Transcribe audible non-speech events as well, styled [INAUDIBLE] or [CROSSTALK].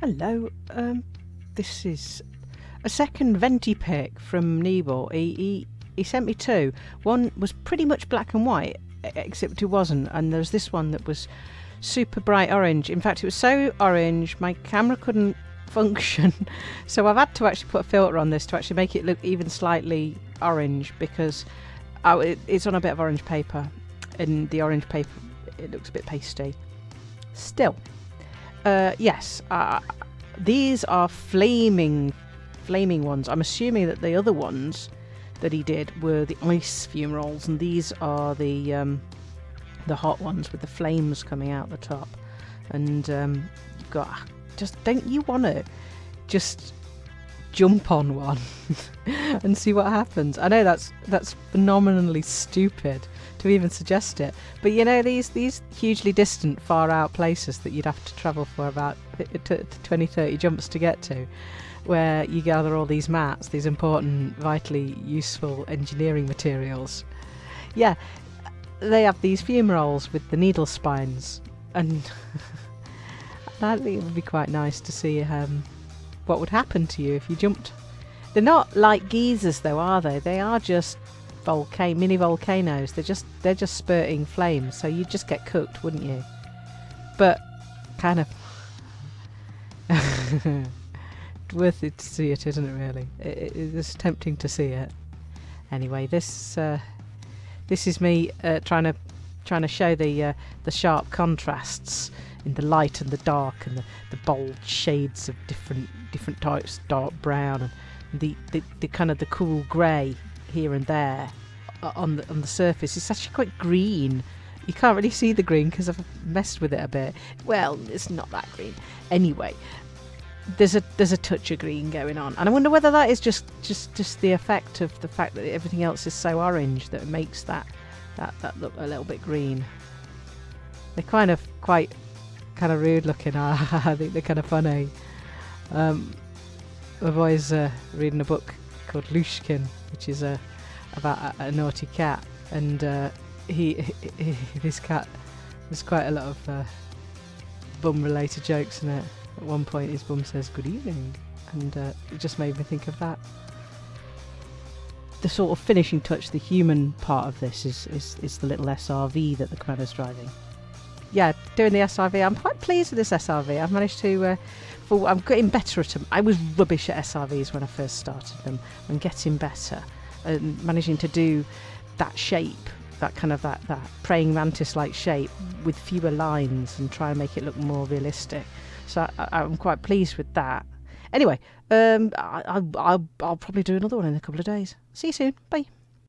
Hello, um, this is a second venti pick from Nebel. He, he, he sent me two. One was pretty much black and white, except it wasn't, and there's this one that was super bright orange. In fact, it was so orange my camera couldn't [LAUGHS] function, so I've had to actually put a filter on this to actually make it look even slightly orange because oh, it, it's on a bit of orange paper, and the orange paper it looks a bit pasty. Still, uh, yes, uh, these are flaming, flaming ones. I'm assuming that the other ones that he did were the ice fumaroles, and these are the um, the hot ones with the flames coming out the top. And um, just don't you want to just jump on one [LAUGHS] and see what happens? I know that's that's phenomenally stupid to even suggest it, but you know these these hugely distant, far out places that you'd have to travel for about t- t- 20, 30 jumps to get to, where you gather all these mats, these important, vitally useful engineering materials. Yeah, they have these fumaroles with the needle spines, and I think it would be quite nice to see um, what would happen to you if you jumped. They're not like geysers, though, are they? They are just volcano, mini volcanoes. They're just they're just spurting flames, so you'd just get cooked, wouldn't you? But kind of [LAUGHS] worth it to see it, isn't it? Really, it, it is tempting to see it. Anyway, this uh, this is me uh, trying to trying to show the uh, the sharp contrasts in the light and the dark and the, the bold shades of different different types, dark brown and the, the, the kind of the cool grey here and there uh, on the on the surface. It's actually quite green. You can't really see the green because I've messed with it a bit. Well, it's not that green. Anyway, there's a there's a touch of green going on, and I wonder whether that is just just just the effect of the fact that everything else is so orange that it makes that that that look a little bit green. They're kind of quite kind of rude looking. [LAUGHS] I think they're kind of funny. Um, I've always uh, reading a book called Lushkin, which is uh, about a, a naughty cat, and uh, he, he, he [LAUGHS] this cat there's quite a lot of uh, bum-related jokes in it. At one point, his bum says "Good evening," and uh, it just made me think of that. The sort of finishing touch, the human part of this, is is, is the little SRV that the commander's driving. Yeah, doing the SRV. I'm quite pleased with this SRV. I've managed to. Uh, for, I'm getting better at them. I was rubbish at SRVs when I first started them. I'm getting better and managing to do that shape, that kind of that, that praying mantis-like shape with fewer lines and try and make it look more realistic. So I, I'm quite pleased with that. Anyway, um, I, I, I'll, I'll probably do another one in a couple of days. See you soon. Bye.